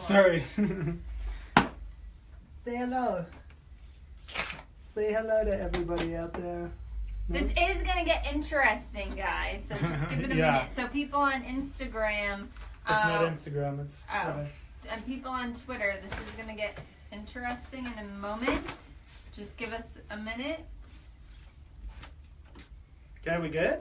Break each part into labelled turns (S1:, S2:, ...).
S1: Sorry. Say hello. Say hello to everybody out there.
S2: This is gonna get interesting, guys. So just give it a
S1: Yeah.
S2: minute. So people on Instagram,
S1: It's not
S2: uh,
S1: Instagram. It's
S2: oh.
S1: Twitter.
S2: and people on Twitter, this is gonna get interesting in a moment. Just give us a minute.
S1: Okay, we good?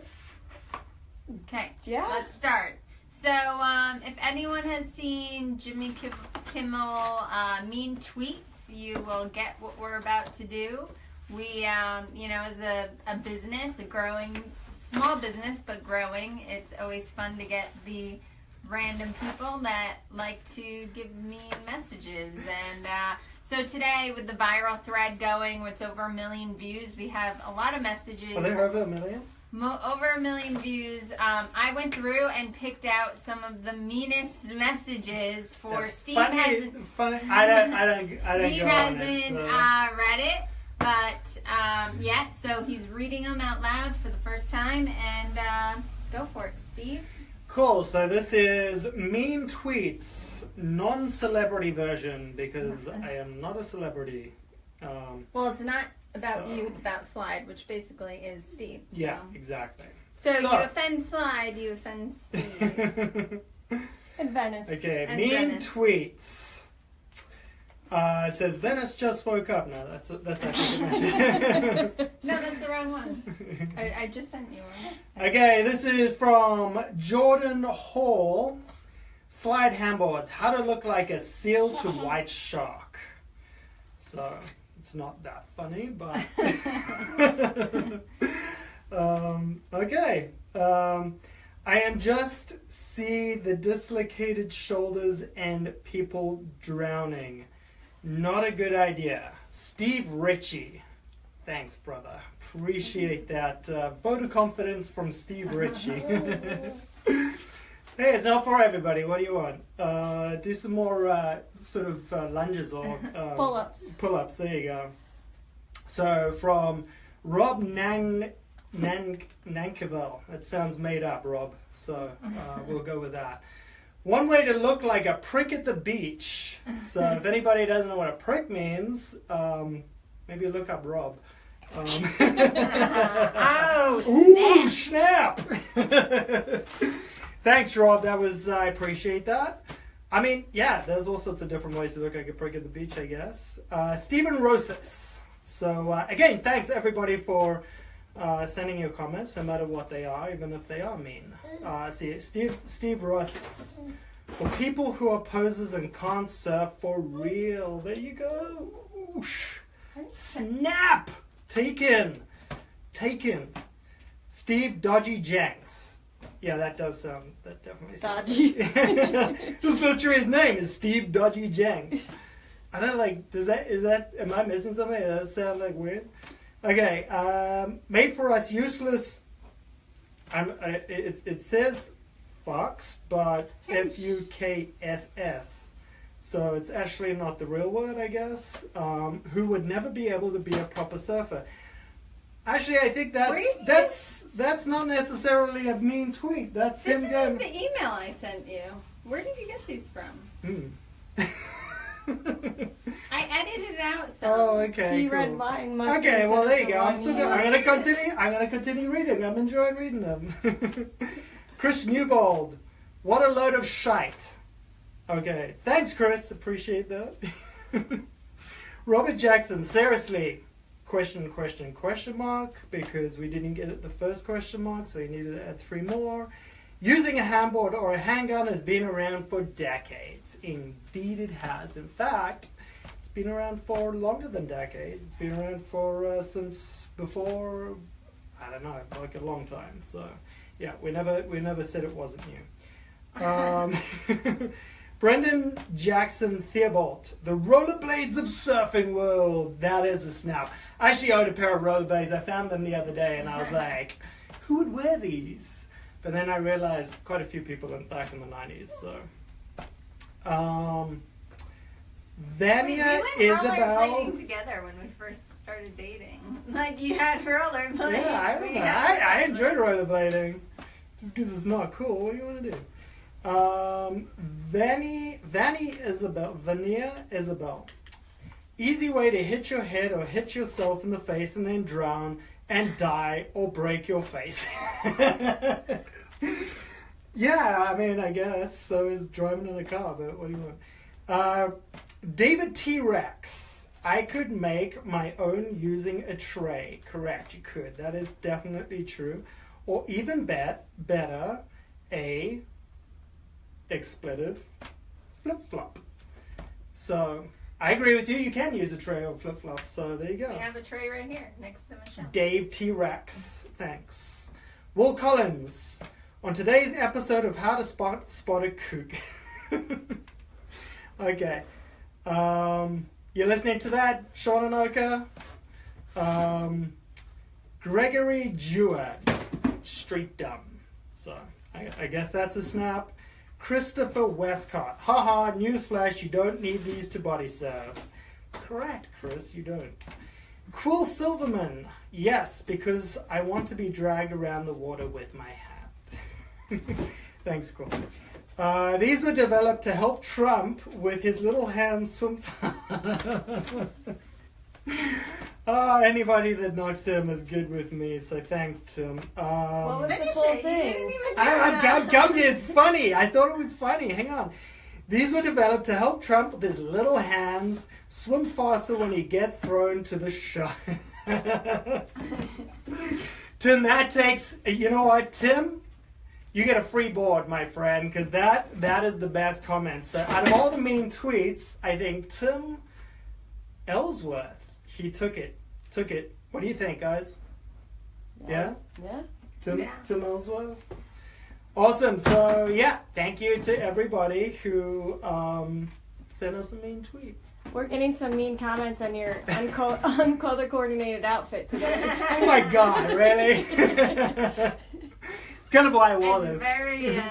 S2: Okay.
S3: Yeah.
S2: Let's start. So, um, if anyone has seen Jimmy Kim- Kimmel uh, mean tweets, you will get what we're about to do. We, um, you know, as a, a business, a growing, small business, but growing, it's always fun to get the random people that like to give me messages. And uh, so today, with the viral thread going, where it's over a million views, we have a lot of messages.
S1: Are there over a million?
S2: Mo- over a million views. Um, I went through and picked out some of the meanest messages for
S1: Yeah,
S2: Steve
S1: funny,
S2: hasn't.
S1: funny. I don't. I don't. I don't
S2: Steve hasn't
S1: it. So.
S2: uh, read it, but um, yeah. So he's reading them out loud for the first time, and uh, go for it, Steve.
S1: Cool. So this is mean tweets, non-celebrity version because I am not a celebrity. Um,
S3: Well, it's not about
S1: So-
S3: you, it's about Slide, which basically is Steve. So.
S1: yeah, exactly.
S3: So, you offend Slide, you offend Steve. and Venice.
S1: okay,
S3: and
S1: mean
S3: Venice.
S1: tweets. Uh, it says Venice just woke up. No, that's that's actually the message.
S2: No, that's the wrong one.
S3: I, I just sent you one.
S1: Okay, this is from Jordan Hall. Slide handboards. How to look like a seal to white shark. So it's not that funny, but um, okay. Um, I am just see the dislocated shoulders and people drowning. Not a good idea. Steve Ritchie. Thanks, brother. Appreciate that. Uh, vote of confidence from Steve Ritchie. Hey, it's not for everybody. What do you want? Uh, do some more uh, sort of uh, lunges or um,
S3: Pull ups.
S1: Pull ups. There you go. So from Rob Nan Nan Nankerville. That sounds made up, Rob. So uh, we'll go with that. One way to look like a prick at the beach. So if anybody doesn't know what a prick means, um, maybe look up Rob. Um,
S3: Oh,
S1: Ooh, snap! Thanks, Rob. That was I appreciate that. I mean, yeah, there's all sorts of different ways to look like a prick at the beach, I guess. Uh, Stephen Rosas. So uh, again, thanks everybody for uh, sending your comments, no matter what they are, even if they are mean. Uh, see, Steve Steve Rosas. For people who are posers and can't surf for real, there you go. Oosh. Snap! Taken! Taken! Steve Dodgy Jenks. Yeah, that does sound. That definitely sounds.
S3: Dodgy.
S1: That's literally his name. Is Steve Dodgy Jenks. I don't like. Does that? Is that? Am I missing something? Does that sound like weird? Okay. Um, made for us useless. I'm. I, it it says Fox, but F U K S S. So it's actually not the real word, I guess. Um, who would never be able to be a proper surfer. Actually, I think that's that's that's not necessarily a mean tweet. That's
S3: This
S1: him
S3: is
S1: going.
S3: the email I sent you. Where did you get these from?
S1: Hmm.
S3: I edited it out some.
S1: oh, okay.
S4: He
S1: cool.
S4: read mine.
S1: Okay, well there you go. I'm still gonna, I'm gonna continue. I'm gonna continue reading. I'm enjoying reading them. Chris Newbold, what a load of shite. Okay, thanks, Chris. Appreciate that. Robert Jackson, seriously. Question, question, question mark, because we didn't get it the first question mark, so you needed to add three more. Using a handboard or a handgun has been around for decades. Indeed, it has. In fact, it's been around for longer than decades. It's been around for uh, since before, I don't know, like a long time. So, yeah, we never we never said it wasn't new. Um, Brendan Jackson Theobald, the rollerblades of surfing world. That is a snap. I actually owned a pair of rollerblades. I found them the other day, and I was like, who would wear these? But then I realized quite a few people in, back in the nineties. So, um,
S2: We, we
S1: Vania
S2: went
S1: Isabel.
S2: rollerblading together when we first started dating. Like you had rollerblades.
S1: Yeah, I remember. I, I enjoyed rollerblading. Just because it's not cool. What do you want to do? Um, Vanny, Vanny Isabel, Vania Isabel. Easy way to hit your head or hit yourself in the face and then drown and die or break your face. yeah, I mean, I guess so is driving in a car, but what do you want? Uh, David T Rex. I could make my own using a tray. Correct, you could. That is definitely true. Or even bet, better, a expletive flip flop. So I agree with you. You can use a tray or flip flop. So there you go.
S2: We have a tray right here next to Michelle.
S1: Dave T Rex. Thanks. Will Collins. On today's episode of How to Spot Spot a Kook. okay. Um, you're listening to that, Sean and Oka. Um, Gregory Jewett. Street Dumb. So I, I guess that's a snap. Christopher Westcott. Haha, newsflash, you don't need these to bodysurf. Correct, Chris, you don't. Quill Silverman. Yes, because I want to be dragged around the water with my hat. Thanks, Quill. Uh, these were developed to help Trump with his little hands swim. Oh, anybody that knocks him is good with me, so thanks, Tim.
S3: What
S1: Um,
S3: was-
S2: Finish
S3: the full
S2: it.
S3: Thing.
S2: didn't
S1: I,
S2: do
S1: I'm. I'm, I'm, it's funny. I thought it was funny. Hang on. These were developed to help Trump with his little hands swim faster when he gets thrown to the shot. Tim, that takes. You know what, Tim? You get a free board, my friend, because that that is the best comment. So out of all the mean tweets, I think Tim Ellsworth he took it. Took it. What do you think, guys? Yeah?
S3: Yeah.
S1: Tim,
S2: Yeah.
S1: Tim Ellsworth. Awesome. So yeah, thank you to everybody who um, sent us a mean tweet.
S3: We're getting some mean comments on your unco- uncolor coordinated outfit today.
S1: Oh my God, really? it's kind of why I wore
S2: It's
S1: this.
S2: very. Uh,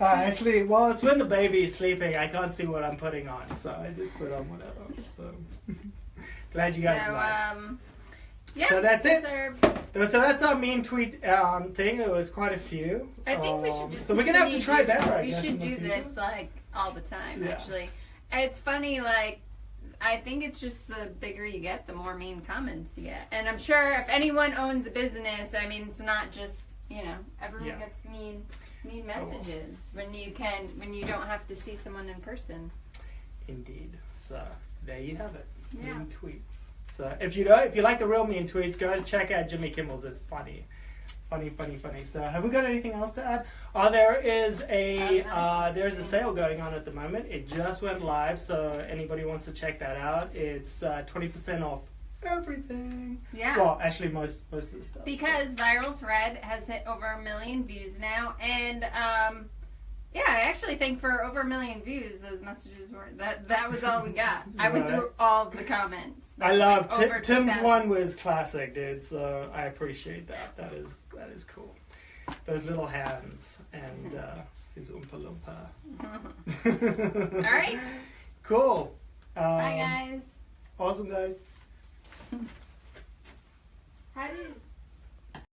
S1: Uh, actually, well, it's when the baby is sleeping. I can't see what I'm putting on, so I just put on whatever. So glad you guys
S2: so
S1: like.
S2: um, yeah.
S1: So that's it.
S2: are-
S1: So that's our mean tweet um, thing. There was quite a few.
S2: I think we
S1: Um,
S2: should just.
S1: So we're gonna have to try better. I
S2: We
S1: guess,
S2: should do this like all the time.
S1: Yeah.
S2: Actually, And it's funny. Like, I think it's just the bigger you get, the more mean comments you get. And I'm sure if anyone owns a business, I mean, it's not just you know everyone
S1: Yeah.
S2: gets mean mean
S1: Oh,
S2: messages when you can when you don't have to see someone in person.
S1: Indeed. So there you have it.
S2: Yeah.
S1: Mean tweets. So if you don't, if you like the real mean tweets, go and check out Jimmy Kimmel's. It's funny, funny, funny, funny. So have we got anything else to add? Oh, there is a
S2: Uh,
S1: uh, there's a sale going on at the moment. It just went live, so anybody wants to check that out, it's uh, twenty percent off everything.
S2: Yeah.
S1: Well, actually, most most of the stuff. so-
S2: Because Viral Thread has hit over a million views now, and um, yeah, I actually think for over a million views, those messages were that that was all we got. I went
S1: Right.
S2: through all the comments.
S1: I love
S2: Like,
S1: Ti- Tim's
S2: 2,000.
S1: one was classic, dude. So I appreciate that. That is that is cool. Those little hands and uh, his oompa loompa.
S2: All right,
S1: Cool. Um,
S2: bye guys.
S1: Awesome, guys.
S2: How do you?